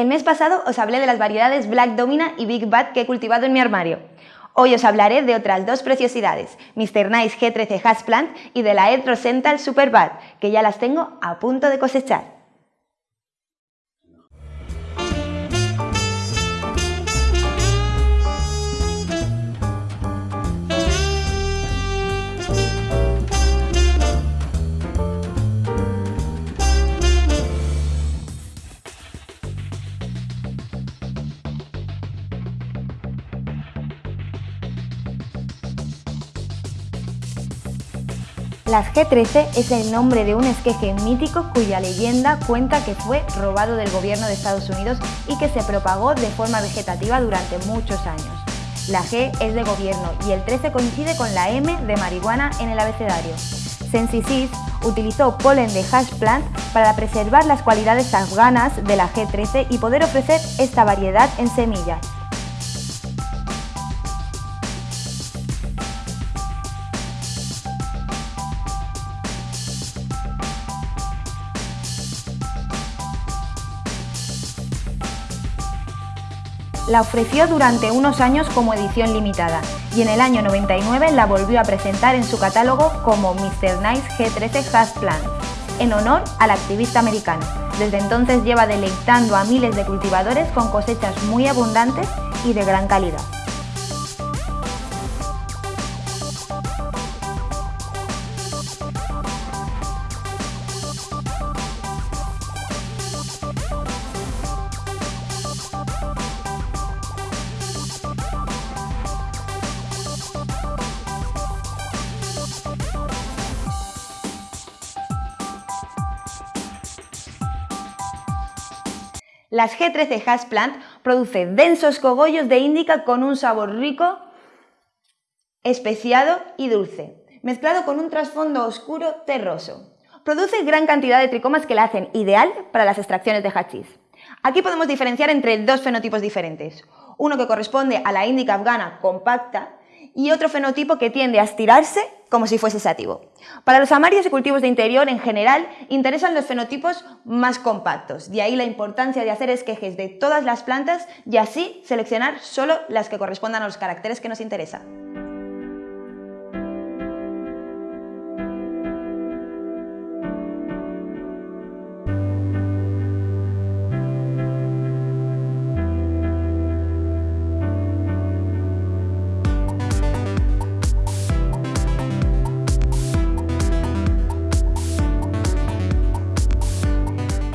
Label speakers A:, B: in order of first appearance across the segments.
A: El mes pasado os hablé de las variedades Black Domina y Big Bad que he cultivado en mi armario. Hoy os hablaré de otras dos preciosidades, Mr. Nice G13 Hasplant y de la Edrosental Super Bad, que ya las tengo a punto de cosechar. Las G13 es el nombre de un esqueje mítico cuya leyenda cuenta que fue robado del gobierno de Estados Unidos y que se propagó de forma vegetativa durante muchos años. La G es de gobierno y el 13 coincide con la M de marihuana en el abecedario. Sensisys utilizó polen de hash plant para preservar las cualidades afganas de la G13 y poder ofrecer esta variedad en semillas. La ofreció durante unos años como edición limitada y en el año 99 la volvió a presentar en su catálogo como Mr. Nice G13 Hash Plant, en honor al activista americano. Desde entonces lleva deleitando a miles de cultivadores con cosechas muy abundantes y de gran calidad. Las G13 Hash Plant produce densos cogollos de índica con un sabor rico, especiado y dulce, mezclado con un trasfondo oscuro terroso. Produce gran cantidad de tricomas que la hacen ideal para las extracciones de hachís. Aquí podemos diferenciar entre dos fenotipos diferentes, uno que corresponde a la índica afgana compacta y otro fenotipo que tiende a estirarse como si fuese sativo. Para los amarios y cultivos de interior en general interesan los fenotipos más compactos, de ahí la importancia de hacer esquejes de todas las plantas y así seleccionar solo las que correspondan a los caracteres que nos interesan.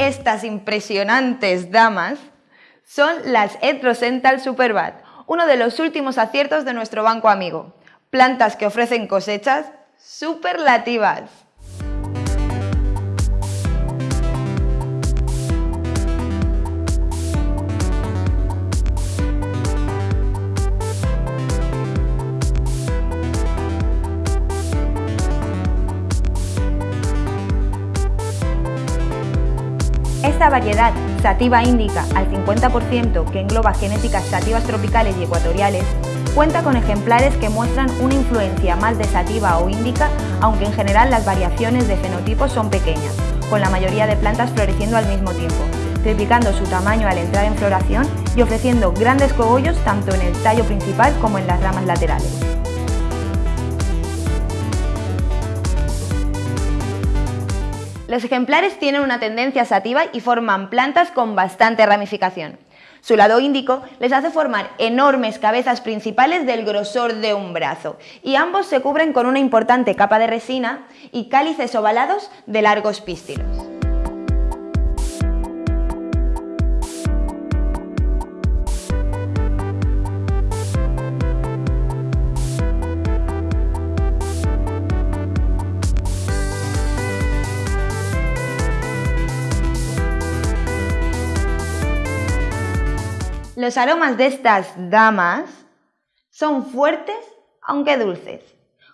A: Estas impresionantes damas son las Edrosental Superbad, uno de los últimos aciertos de nuestro banco amigo. Plantas que ofrecen cosechas superlativas. Esta variedad sativa índica al 50% que engloba genéticas sativas tropicales y ecuatoriales cuenta con ejemplares que muestran una influencia más de sativa o índica, aunque en general las variaciones de fenotipos son pequeñas, con la mayoría de plantas floreciendo al mismo tiempo, triplicando su tamaño al entrar en floración y ofreciendo grandes cogollos tanto en el tallo principal como en las ramas laterales. Los ejemplares tienen una tendencia sativa y forman plantas con bastante ramificación. Su lado índico les hace formar enormes cabezas principales del grosor de un brazo y ambos se cubren con una importante capa de resina y cálices ovalados de largos pístilos. Los aromas de estas damas son fuertes aunque dulces,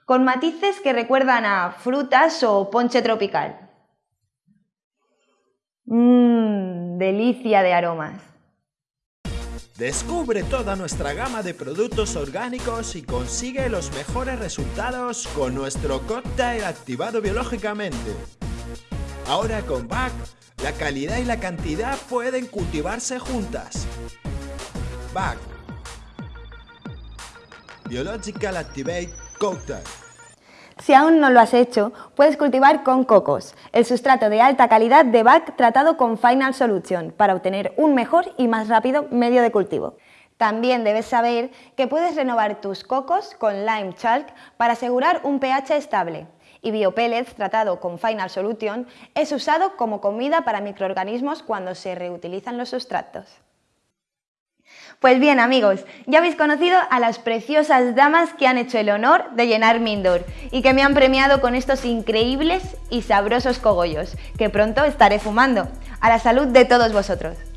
A: con matices que recuerdan a frutas o ponche tropical. Mmm, delicia de aromas.
B: Descubre toda nuestra gama de productos orgánicos y consigue los mejores resultados con nuestro cóctel activado biológicamente. Ahora con BAC La calidad y la cantidad pueden cultivarse juntas. BAC Biological Activate Cocktail
A: si aún no lo has hecho, puedes cultivar con cocos, el sustrato de alta calidad de BAC tratado con Final Solution para obtener un mejor y más rápido medio de cultivo. También debes saber que puedes renovar tus cocos con Lime Chalk para asegurar un pH estable. Y Biopellets tratado con Final Solution es usado como comida para microorganismos cuando se reutilizan los sustratos. Pues bien amigos, ya habéis conocido a las preciosas damas que han hecho el honor de llenar mi indoor y que me han premiado con estos increíbles y sabrosos cogollos, que pronto estaré fumando. A la salud de todos vosotros.